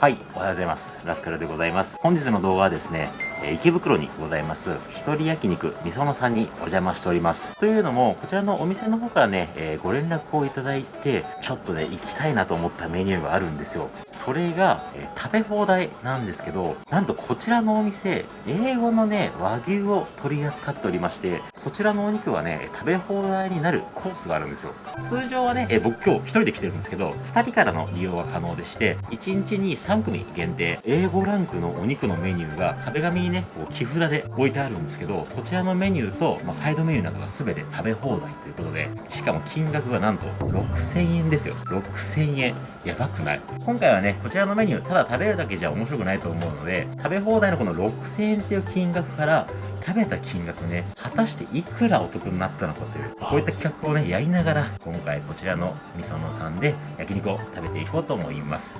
はい、おはようございます。ラスカルでございます。本日の動画はですね、池袋にございます、一人焼肉みそのさんにお邪魔しております。というのも、こちらのお店の方からね、えーご連絡をいただいて、ちょっとね、行きたいなと思ったメニューがあるんですよ。それが、えー食べ放題なんですけど、なんとこちらのお店、英語のね、和牛を取り扱っておりまして、そちらのお肉はね、食べ放題になるコースがあるんですよ。通常はね、えー僕今日一人で来てるんですけど、2人からの利用は可能でして、1日に3組限定、A5 ランクのお肉のメニューが壁紙にね、こう木札で置いてあるんですけど、そちらのメニューと、まあ、サイドメニューなどが全て食べ放題ということで、しかも金額がなんと6000円ですよ。6000円。やばくない？今回はね、こちらのメニュー、ただ食べるだけじゃ面白くないと思うので、食べ放題のこの6000円っていう金額から、食べた金額ね、果たしていくらお得になったのかという、こういった企画をね、やりながら、今回こちらのみそのさんで焼肉を食べていこうと思います。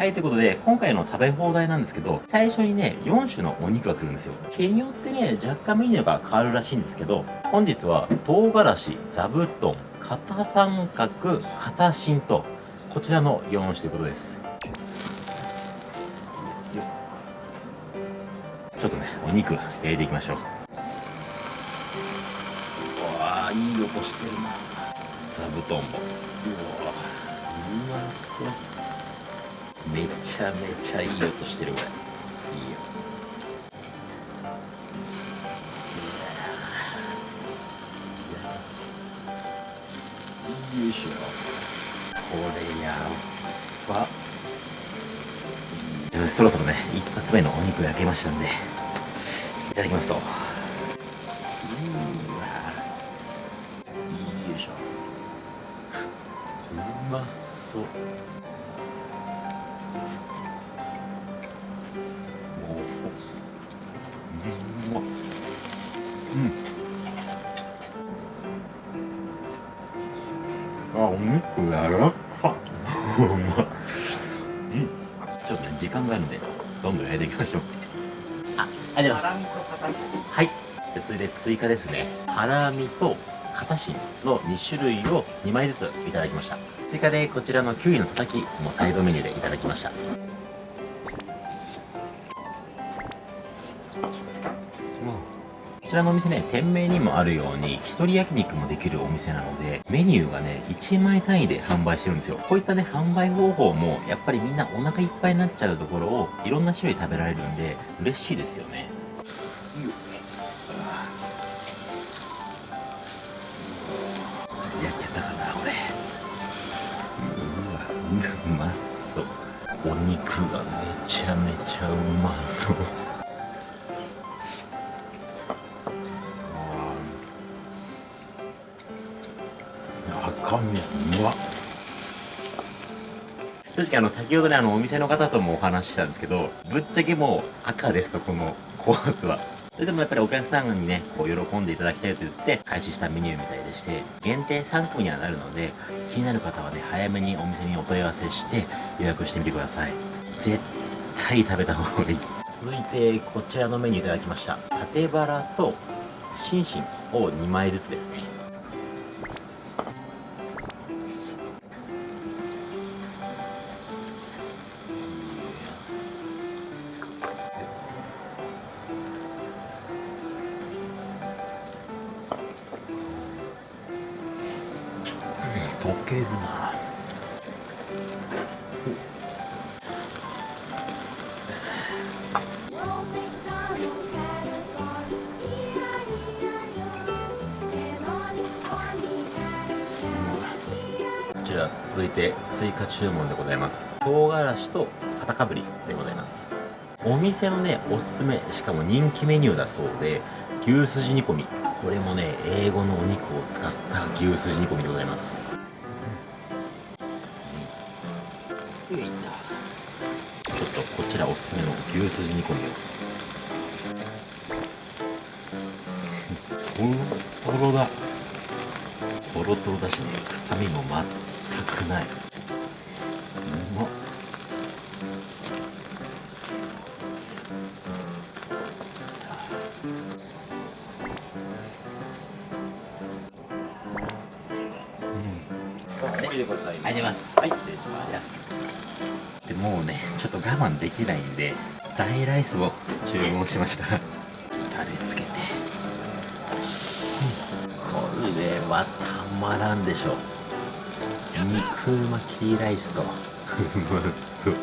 はい、ということで、今回の食べ放題なんですけど、最初にね、4種のお肉が来るんですよ。日によってね、若干メニューが変わるらしいんですけど、本日は唐辛子、座布団、片三角、片芯と、こちらの4種ということです。ちょっとね、お肉焼いていきましょう。うわあいい音してるな。座布団も。うわうまそう。ちゃめちゃいい音してるこれ。いいよ。よいしょ。これやば。えーそろそろね、一発目のお肉焼けましたんで、いただきますと。うわよいしょ。うまそう。お肉柔らか。うまっうん。ちょっとね、時間があるんで、どんどん焼いていきましょう。あ、ありがとうございます。はい。で続いて追加ですね。ハラミと片芯の2種類を2枚ずついただきました。追加でこちらのキウイのたたきもサイドメニューでいただきました。ちらのお店ね、店名にもあるように、一人焼肉もできるお店なので、メニューがね、1枚単位で販売してるんですよ。こういったね、販売方法も、やっぱりみんなお腹いっぱいになっちゃうところを、いろんな種類食べられるんで、嬉しいですよね。焼けたかな、これ。うわ、うまそう。お肉がめちゃめちゃうまそう。あの先ほどねあのお店の方ともお話ししたんですけどぶっちゃけもう赤ですとこのコースは。それでもやっぱりお客さんにねこう喜んでいただきたいと言って開始したメニューみたいでして限定3組にはなるので気になる方はね早めにお店にお問い合わせして予約してみてください。絶対食べた方がいい。続いてこちらのメニューいただきました。縦バラと心身を2枚ずつですね。て追加注文でございます。唐辛子と片かぶりでございます。お店のねおすすめしかも人気メニューだそうで牛すじ煮込み。これもね英語のお肉を使った牛すじ煮込みでございます。ちょっとこちらおすすめの牛すじ煮込みを。トロトロだ。トロトロだしね。臭みも全くないうまっ盛りでございます。あます。はい、失礼します。で、もうねちょっと我慢できないんで大ライスを注文しましたタレつけて、これはたまらんでしょ肉巻きライスと。うまそう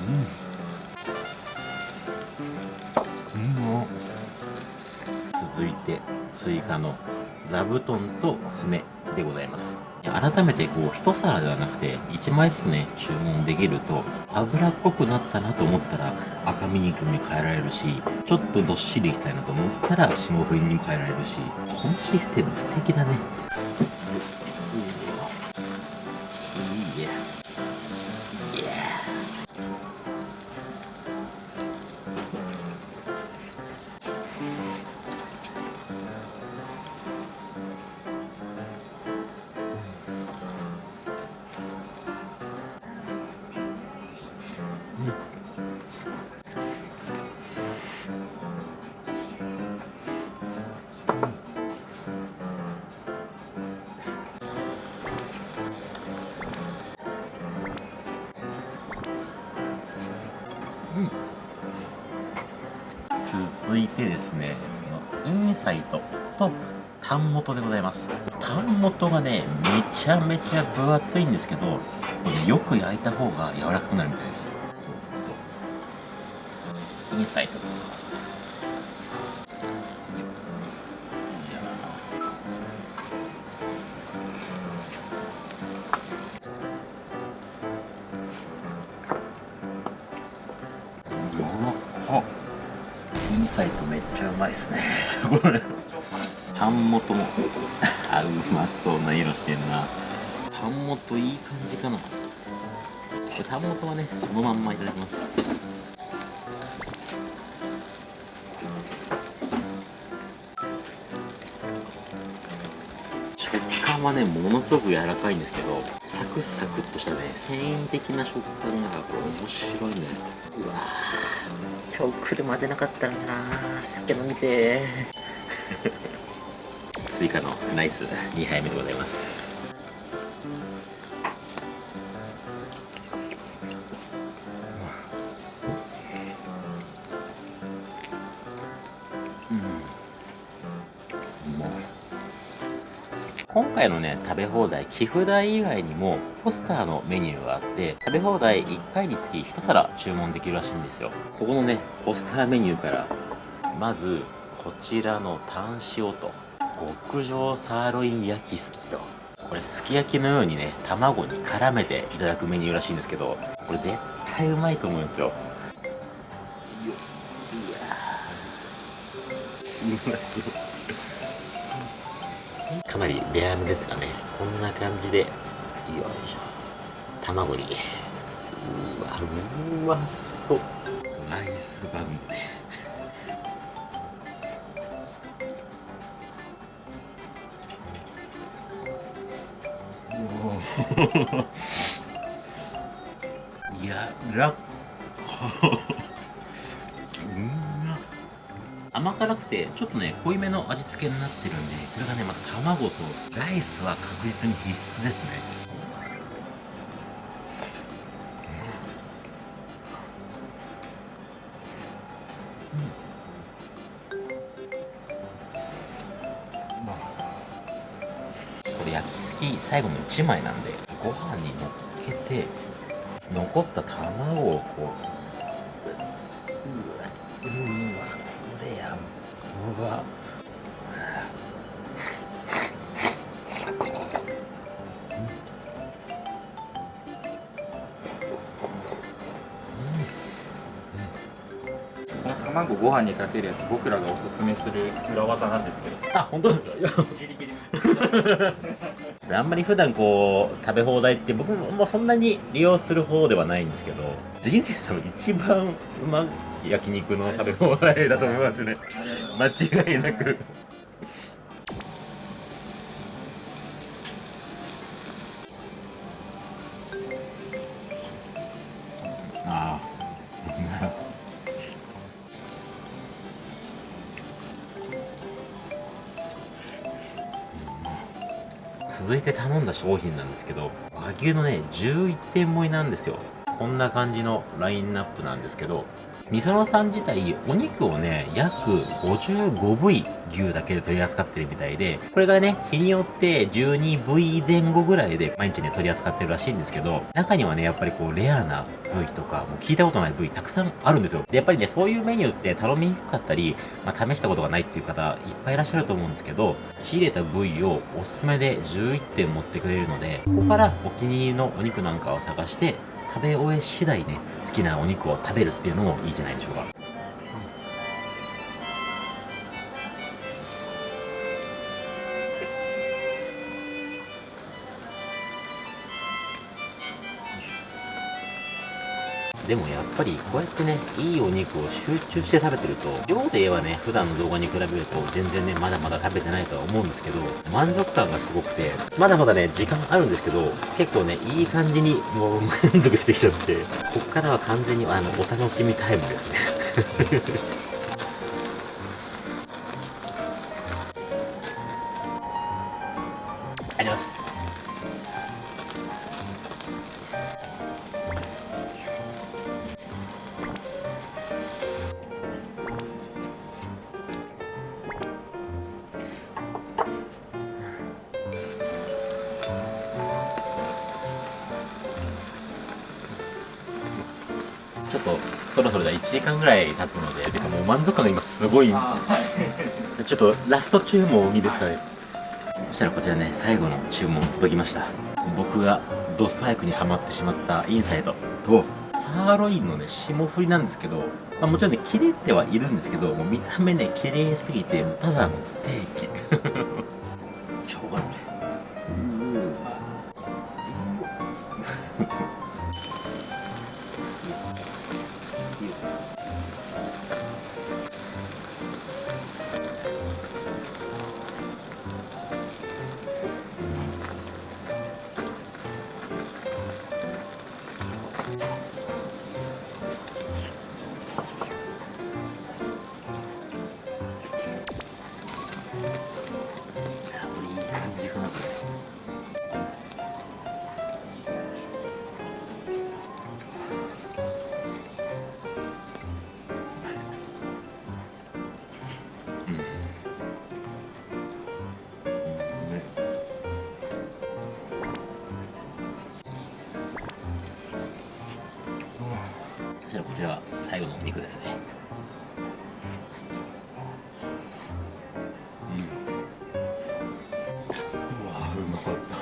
うん。うん。続いて追加の座布団とすねでございます改めてこう一皿ではなくて1枚ずつね注文できると脂っこくなったなと思ったら赤身肉に変えられるしちょっとどっしりいきたいなと思ったら霜降りにも変えられるしこのシステム素敵だね。サイトとタン元でございます。タン元がねめちゃめちゃ分厚いんですけどこれよく焼いた方が柔らかくなるみたいです。インサイト。インサイトめっちゃうまいですね。これ。タン元もあうまそうな色してんな。タン元いい感じかな。タン元はねそのまんまいただきます。食感はねものすごく柔らかいんですけどサクサクっとしたね繊維的な食感がこれ面白いね。うわー今日車じゃなかったらな。酒飲みて 追加のナイス2杯目でございます。今回のね食べ放題寄付代以外にもポスターのメニューがあって食べ放題1回につき1皿注文できるらしいんですよ。そこのねポスターメニューからまずこちらのタン塩と極上サーロイン焼きすきとこれすき焼きのようにね卵に絡めていただくメニューらしいんですけどこれ絶対うまいと思うんですよ。いやうまそうかなりレアめですかね。こんな感じでよいしょ。卵に。うわうまそう。ライスバウムねいやらっ甘辛くてちょっとね濃いめの味付けになってるんでこれがねまた卵とライスは確実に必須ですね。これ焼きすき最後の1枚なんでご飯に乗っけて残った卵をこううわうわうわこの卵ご飯にかけるやつ僕らがおすすめする裏技なんですけど。あ本当ですか？自力であんまり普段こう食べ放題って僕もそんなに利用する方ではないんですけど人生で多分一番うまい焼肉の食べ放題だと思いますね。間違いなく。続いて頼んだ商品なんですけど、和牛のね、11点盛りなんですよ。こんな感じのラインナップなんですけど、みそのさん自体、お肉をね、約55部位牛だけで取り扱ってるみたいで、これがね、日によって12部位前後ぐらいで毎日ね、取り扱ってるらしいんですけど、中にはね、やっぱりこう、レアな部位とか、もう聞いたことない部位たくさんあるんですよ。で、やっぱりね、そういうメニューって頼みにくかったり、まあ、試したことがないっていう方、いっぱいいらっしゃると思うんですけど、仕入れた部位をおすすめで11点持ってくれるので、ここからお気に入りのお肉なんかを探して、食べ終え次第ね、好きなお肉を食べるっていうのもいいじゃないでしょうか。でもやっぱりこうやってね、いいお肉を集中して食べてると、量で言えばね、普段の動画に比べると全然ね、まだまだ食べてないとは思うんですけど、満足感がすごくて、まだまだね、時間あるんですけど、結構ね、いい感じにもう満足してきちゃって、こっからは完全にあの、お楽しみタイムですね。とそろそろじゃあ1時間ぐらい経つので、てかもう満足感が今すごい。はい。ちょっとラスト注文いいですかね？そしたらこちらね最後の注文届きました。僕がドストライクにはまってしまったインサイドとサーロインのね霜降りなんですけど、まあ、もちろんね切れてはいるんですけどもう見た目ね綺麗すぎてただのステーキ。超がねい。い感したらこちらが最後のお肉ですね。うん。うわうまかった。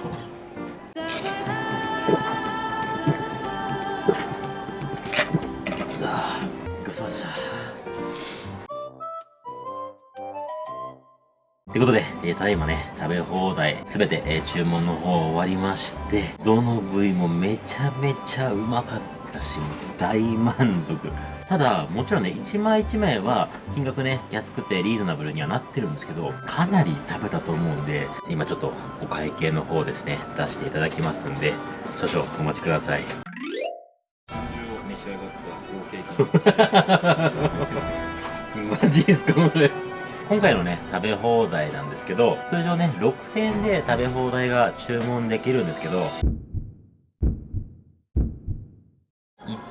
ということで、えーただいまね、食べ放題、すべて、えー注文の方終わりまして、どの部位もめちゃめちゃうまかった。し、もう大満足。ただ、もちろんね、1枚1枚は金額ね、安くてリーズナブルにはなってるんですけど、かなり食べたと思うんで、今ちょっとお会計の方ですね、出していただきますんで、少々お待ちください。マジですかこれ今回のね食べ放題なんですけど通常ね6000円で食べ放題が注文できるんですけど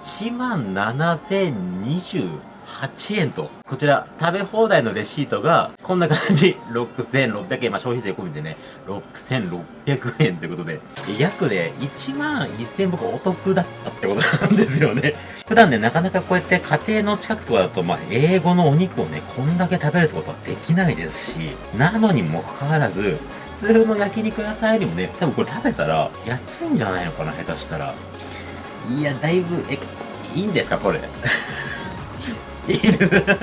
1万7028円と。こちら食べ放題のレシートがこんな感じ。6600円。まあ消費税込みでね。6600円ということで。約で1万1000円僕お得だったってことなんですよね。普段ね、なかなかこうやって家庭の近くとかだと、まあ、英語のお肉をね、こんだけ食べるってことはできないですし、なのにもかかわらず、普通の焼肉屋さんよりもね、多分これ食べたら安いんじゃないのかな、下手したら。いや、だいぶ、え、いいんですか、これ？いいです。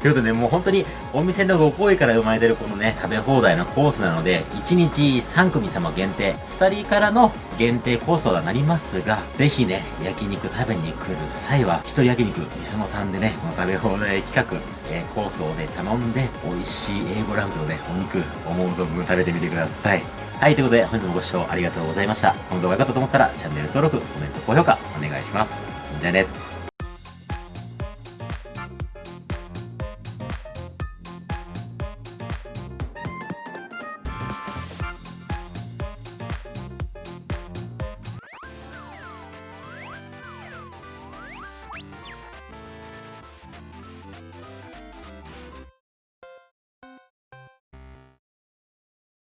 ということで、ねもう本当にお店のご好意から生まれてるこのね、食べ放題のコースなので、1日3組様限定、2人からの限定コースとはなりますが、ぜひね、焼肉食べに来る際は、一人焼肉、みそのさんでね、この食べ放題企画、えーコースをね、頼んで、美味しい A5 ランクのね、お肉、思う存分食べてみてください。はい、ということで、本日もご視聴ありがとうございました。この動画が良かったと思ったら、チャンネル登録、コメント、高評価、お願いします。じゃあね。